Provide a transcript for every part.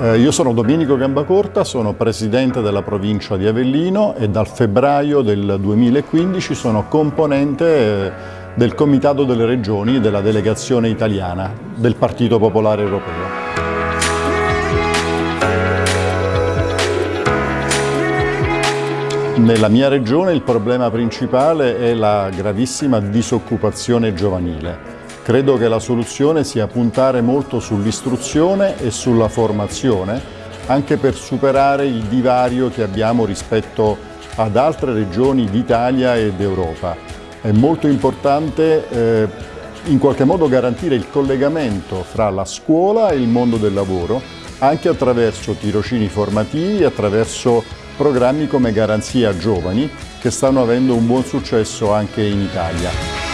Eh, io sono Domenico Gambacorta, sono presidente della provincia di Avellino e dal febbraio del 2015 sono componente eh, del Comitato delle Regioni della delegazione italiana del Partito Popolare Europeo. Nella mia regione il problema principale è la gravissima disoccupazione giovanile. Credo che la soluzione sia puntare molto sull'istruzione e sulla formazione, anche per superare il divario che abbiamo rispetto ad altre regioni d'Italia e d'Europa. È molto importante eh, in qualche modo garantire il collegamento fra la scuola e il mondo del lavoro, anche attraverso tirocini formativi attraverso programmi come Garanzia Giovani, che stanno avendo un buon successo anche in Italia.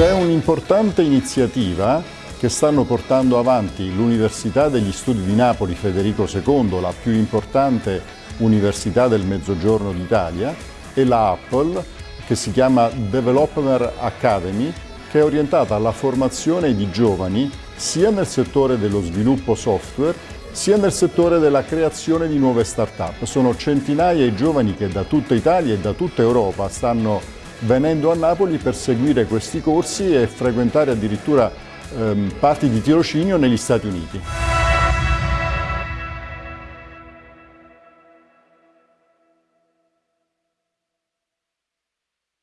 C'è un'importante iniziativa che stanno portando avanti l'Università degli Studi di Napoli Federico II, la più importante università del Mezzogiorno d'Italia, e la Apple, che si chiama Developer Academy, che è orientata alla formazione di giovani sia nel settore dello sviluppo software sia nel settore della creazione di nuove start-up. Sono centinaia di giovani che da tutta Italia e da tutta Europa stanno venendo a Napoli per seguire questi corsi e frequentare addirittura ehm, parti di tirocinio negli Stati Uniti.